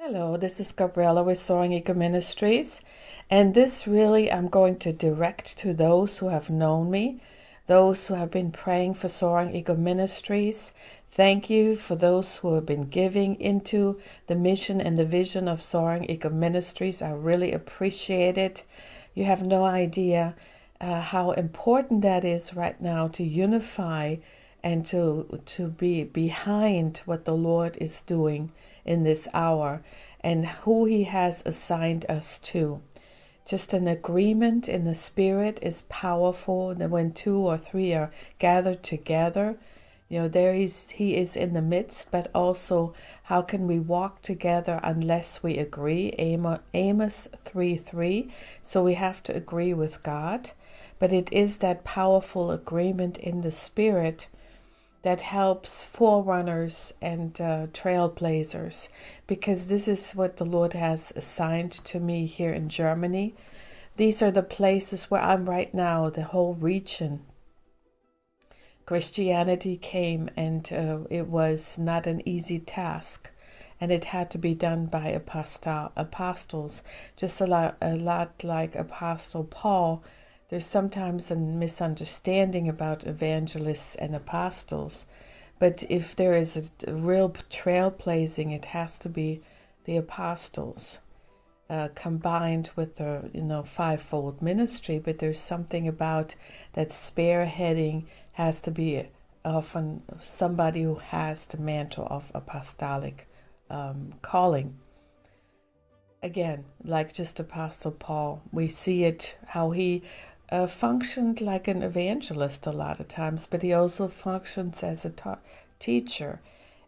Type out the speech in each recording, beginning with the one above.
Hello, this is Gabriella with Soaring Eagle Ministries. And this really I'm going to direct to those who have known me, those who have been praying for Soaring Eagle Ministries. Thank you for those who have been giving into the mission and the vision of Soaring Eagle Ministries. I really appreciate it. You have no idea uh, how important that is right now to unify and to to be behind what the Lord is doing in this hour and who he has assigned us to. Just an agreement in the spirit is powerful when two or three are gathered together, you know, there is he is in the midst, but also how can we walk together unless we agree? Amos 3 3. So we have to agree with God. But it is that powerful agreement in the spirit that helps forerunners and uh, trailblazers because this is what the Lord has assigned to me here in Germany. These are the places where I'm right now, the whole region. Christianity came and uh, it was not an easy task and it had to be done by apostle, apostles, just a lot, a lot like Apostle Paul there's sometimes a misunderstanding about evangelists and apostles, but if there is a, real trailblazing, it has to be the apostles. Uh, combined with the you know fivefold ministry, but there's something about that spearheading has to be often somebody who has the mantle of apostolic um, calling. Again, like just Apostle Paul, we see it how he uh, functioned like an evangelist a lot of times, but he also functions as a ta- teacher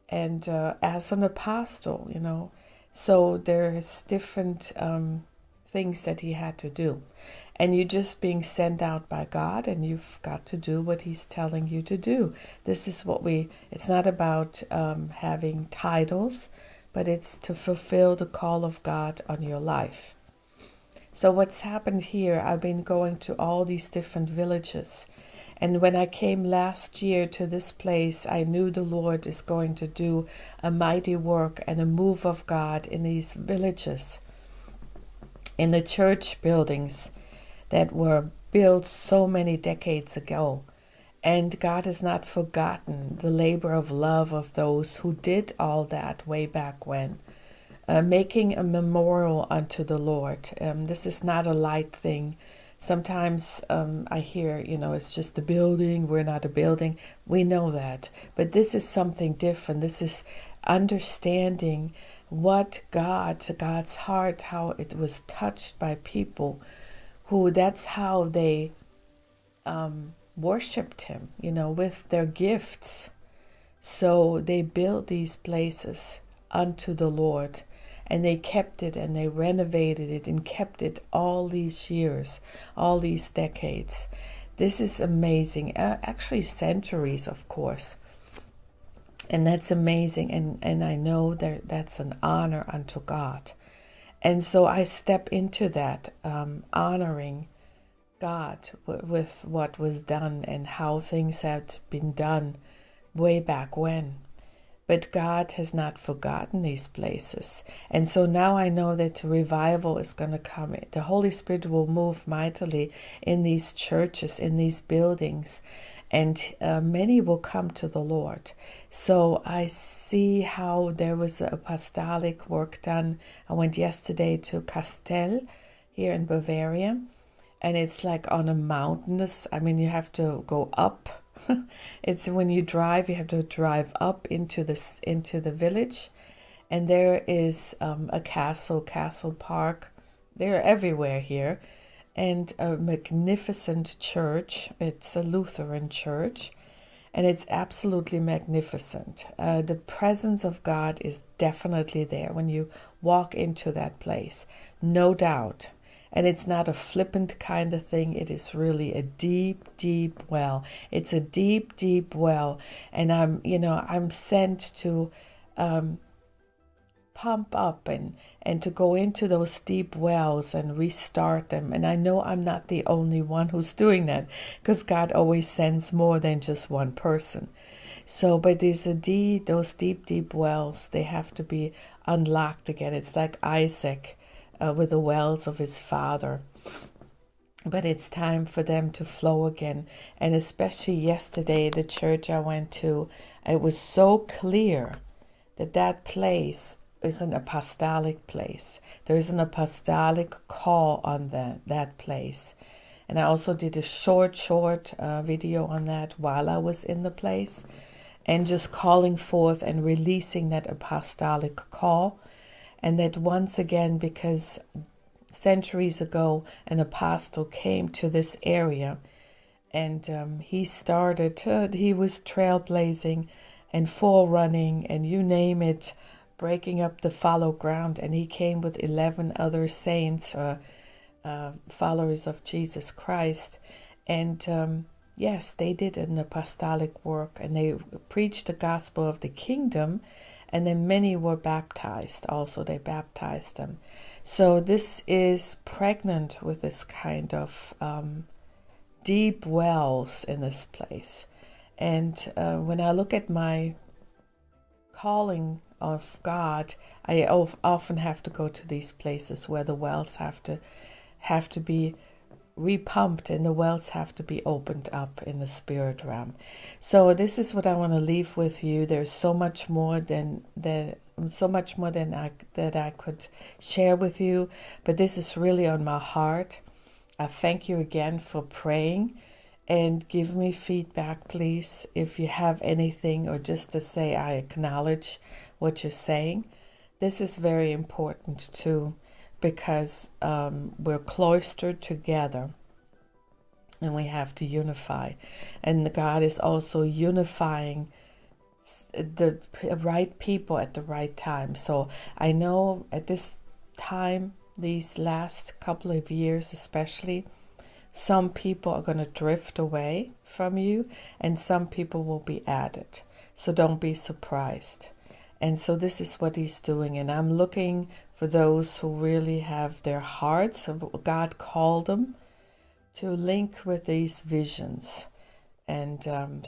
and uh, as an apostle, you know. So there's different um, things that he had to do. And you're just being sent out by God, and you've got to do what He's telling you to do. This is what we, it's not about um, having titles, but it's to fulfill the call of God on your life. So, what's happened here, I've been going to all these different villages. And when I came last year to this place, I knew the Lord is going to do a mighty work and a move of God in these villages, in the church buildings that were built so many decades ago. And God has not forgotten the labor of love of those who did all that way back when uh, making a memorial unto the Lord. Um, this is not a light thing. Sometimes um, I hear, you know, it's just a building, we're not a building. We know that. But this is something different. This is understanding what God, God's heart, how it was touched by people who that's how they um, worshiped Him, you know, with their gifts. So they built these places unto the Lord and they kept it and they renovated it and kept it all these years, all these decades. This is amazing. Uh, actually, centuries, of course. And that's amazing. And, and I know that that's an honor unto God. And so I step into that, um, honoring God with what was done and how things had been done way back when. But God has not forgotten these places. And so now I know that revival is going to come. The Holy Spirit will move mightily in these churches, in these buildings, and uh, many will come to the Lord. So I see how there was apostolic work done. I went yesterday to Castell here in Bavaria, and it's like on a mountainous, I mean, you have to go up it's when you drive, you have to drive up into this into the village, and there is um, a castle, castle park. They're everywhere here, and a magnificent church. It's a Lutheran church, and it's absolutely magnificent. Uh, the presence of God is definitely there when you walk into that place, no doubt. And it's not a flippant kind of thing. It is really a deep, deep well. It's a deep, deep well. And I'm, you know, I'm sent to um, pump up and, and to go into those deep wells and restart them. And I know I'm not the only one who's doing that because God always sends more than just one person. So, but there's a deep, those deep, deep wells, they have to be unlocked again. It's like Isaac uh, with the wells of his father. But it's time for them to flow again. And especially yesterday, the church I went to, it was so clear that that place is an apostolic place. There is an apostolic call on that, that place. And I also did a short, short uh, video on that while I was in the place and just calling forth and releasing that apostolic call. And that once again, because centuries ago, an apostle came to this area and um, he started, uh, he was trailblazing and forerunning and you name it, breaking up the fallow ground. And he came with 11 other saints, uh, uh, followers of Jesus Christ. And um, yes, they did an apostolic work and they preached the gospel of the kingdom. And then many were baptized also. They baptized them. So this is pregnant with this kind of um, deep wells in this place. And uh, when I look at my calling of God, I often have to go to these places where the wells have to have to be repumped and the wells have to be opened up in the spirit realm. So this is what I want to leave with you. There's so much more than so much more than I that I could share with you, but this is really on my heart. I thank you again for praying and give me feedback please if you have anything or just to say I acknowledge what you're saying. This is very important too because um, we're cloistered together and we have to unify. And God is also unifying the right people at the right time. So I know at this time, these last couple of years especially, some people are going to drift away from you and some people will be added. So don't be surprised. And so this is what he's doing. And I'm looking for those who really have their hearts, God called them to link with these visions. And um,